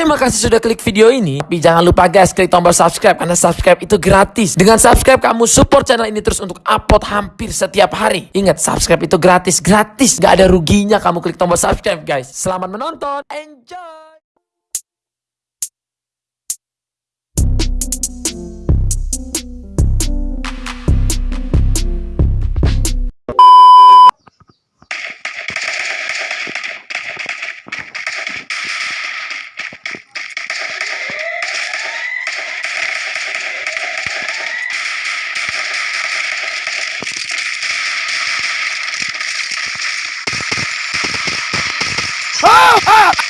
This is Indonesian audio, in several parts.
Terima kasih sudah klik video ini. Tapi jangan lupa guys, klik tombol subscribe karena subscribe itu gratis. Dengan subscribe kamu support channel ini terus untuk upload hampir setiap hari. Ingat, subscribe itu gratis, gratis. Gak ada ruginya kamu klik tombol subscribe guys. Selamat menonton, enjoy! ah.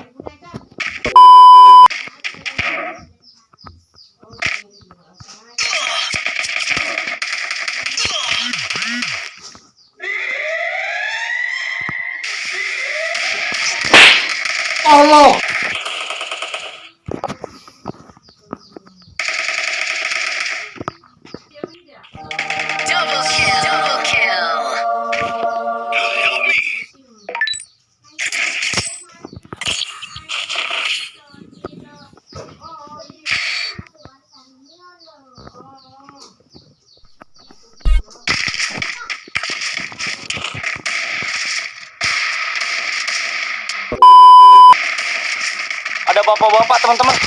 到了 bapak-bapak teman-teman.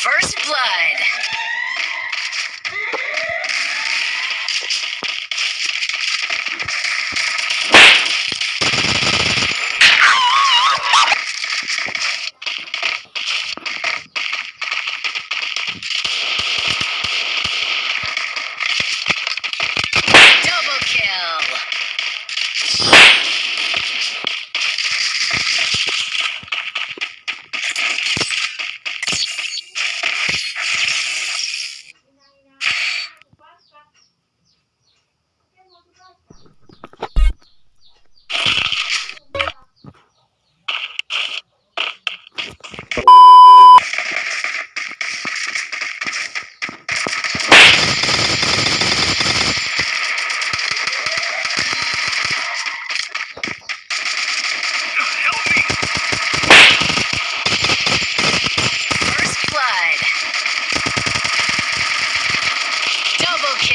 First blood.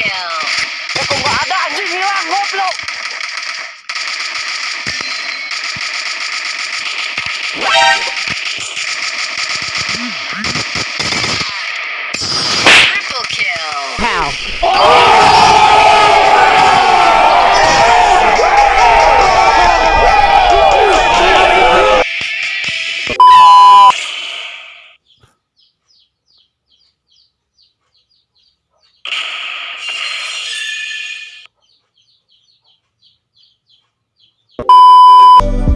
Daniel. Eu como a Daniel. Bye.